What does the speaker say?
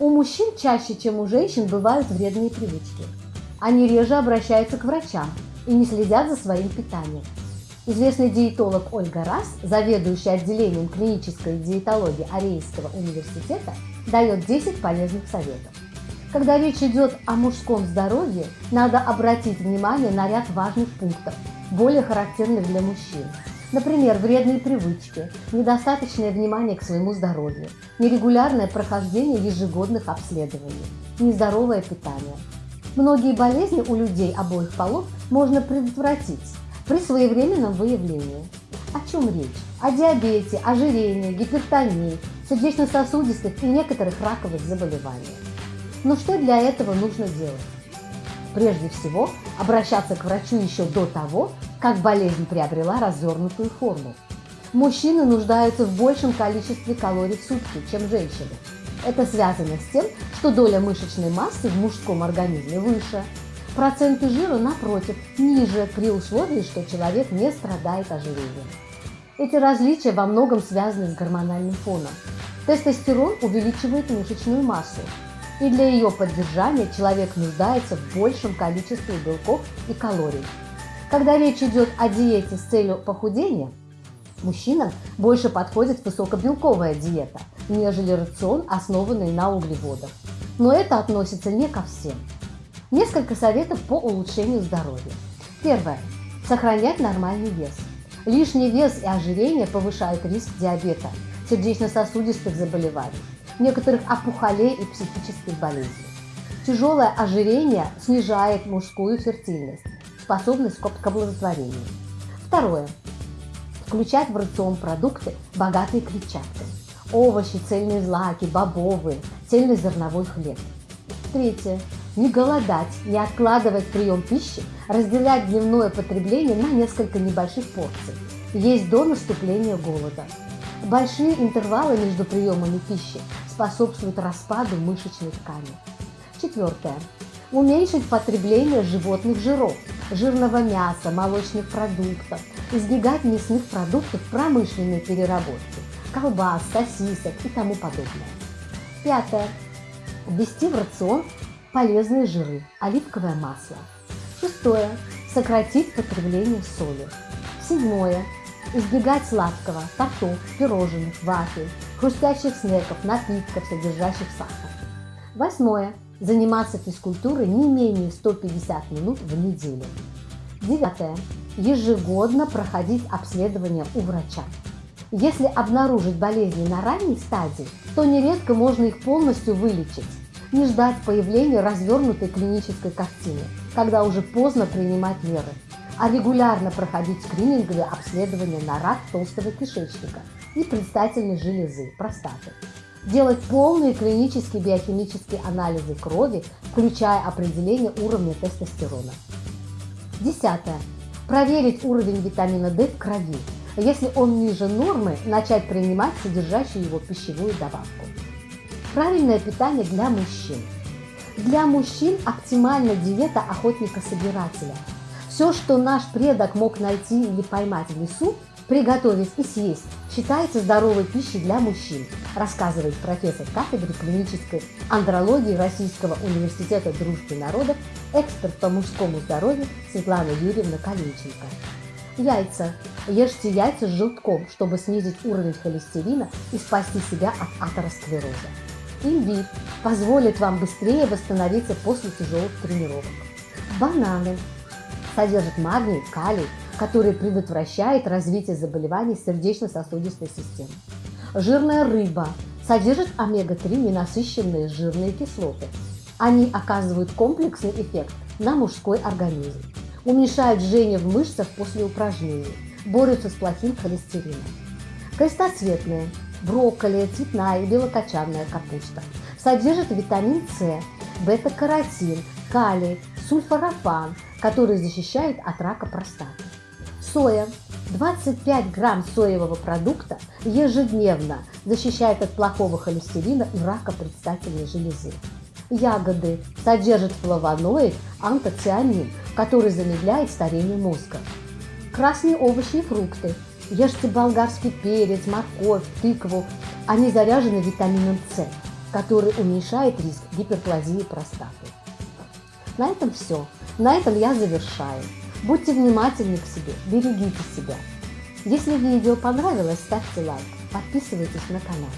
У мужчин чаще, чем у женщин, бывают вредные привычки. Они реже обращаются к врачам и не следят за своим питанием. Известный диетолог Ольга Рас, заведующая отделением клинической диетологии Арейского университета, дает 10 полезных советов. Когда речь идет о мужском здоровье, надо обратить внимание на ряд важных пунктов, более характерных для мужчин. Например, вредные привычки, недостаточное внимание к своему здоровью, нерегулярное прохождение ежегодных обследований, нездоровое питание. Многие болезни у людей обоих полов можно предотвратить при своевременном выявлении. О чем речь? О диабете, ожирении, гипертонии, сердечно-сосудистых и некоторых раковых заболеваниях. Но что для этого нужно делать? Прежде всего, обращаться к врачу еще до того, как болезнь приобрела развернутую форму. Мужчины нуждаются в большем количестве калорий в сутки, чем женщины. Это связано с тем, что доля мышечной массы в мужском организме выше. Проценты жира, напротив, ниже при условии, что человек не страдает ожирением. Эти различия во многом связаны с гормональным фоном. Тестостерон увеличивает мышечную массу, и для ее поддержания человек нуждается в большем количестве белков и калорий. Когда речь идет о диете с целью похудения, мужчинам больше подходит высокобелковая диета, нежели рацион, основанный на углеводах. Но это относится не ко всем. Несколько советов по улучшению здоровья. Первое. Сохранять нормальный вес. Лишний вес и ожирение повышают риск диабета, сердечно-сосудистых заболеваний, некоторых опухолей и психических болезней. Тяжелое ожирение снижает мужскую фертильность, способность к оплодотворению. Второе. Включать в рацион продукты, богатые клетчаткой. Овощи, цельные злаки, бобовые, цельнозерновой хлеб. Третье. Не голодать, не откладывать прием пищи, разделять дневное потребление на несколько небольших порций. Есть до наступления голода. Большие интервалы между приемами пищи способствуют распаду мышечной ткани. Четвертое. Уменьшить потребление животных жиров, жирного мяса, молочных продуктов, избегать мясных продуктов промышленной переработки, колбас, сосисок и тому подобное. Пятое. Ввести в рацион полезные жиры, оливковое масло. Шестое. Сократить потребление соли. Седьмое Избегать сладкого, тортов, пирожных, вафель, хрустящих снеков, напитков, содержащих сахар. Восьмое. Заниматься физкультурой не менее 150 минут в неделю. Девятое. Ежегодно проходить обследование у врача. Если обнаружить болезни на ранней стадии, то нередко можно их полностью вылечить. Не ждать появления развернутой клинической картины, когда уже поздно принимать меры а регулярно проходить скрининговые обследования на рак толстого кишечника и предстательной железы, простаты. Делать полные клинические биохимические анализы крови, включая определение уровня тестостерона. Десятое. Проверить уровень витамина D в крови. Если он ниже нормы, начать принимать содержащую его пищевую добавку. Правильное питание для мужчин. Для мужчин оптимальна диета охотника-собирателя – все, что наш предок мог найти или поймать в лесу, приготовить и съесть, считается здоровой пищей для мужчин, рассказывает профессор кафедры клинической андрологии Российского университета дружбы народов, эксперт по мужскому здоровью Светлана Юрьевна Калинченко. Яйца. Ешьте яйца с желтком, чтобы снизить уровень холестерина и спасти себя от атеросклероза. Имбирь позволит вам быстрее восстановиться после тяжелых тренировок. Бананы содержит магний, калий, который предотвращает развитие заболеваний сердечно-сосудистой системы. Жирная рыба содержит омега-3 ненасыщенные жирные кислоты. Они оказывают комплексный эффект на мужской организм, уменьшают жжение в мышцах после упражнений, борются с плохим холестерином. Крестоцветные, брокколи, цветная и белокочанная капуста содержат витамин С, бета-каротин, калий, сульфорафан, который защищает от рака простаты. Соя. 25 грамм соевого продукта ежедневно защищает от плохого холестерина и рака предстательной железы. Ягоды содержат флавоноид антоцианин, который замедляет старение мозга. Красные овощи и фрукты. Ешьте болгарский перец, морковь, тыкву. Они заряжены витамином С. который уменьшает риск гиперплазии простаты. На этом все. На этом я завершаю. Будьте внимательны к себе, берегите себя. Если видео понравилось, ставьте лайк, подписывайтесь на канал.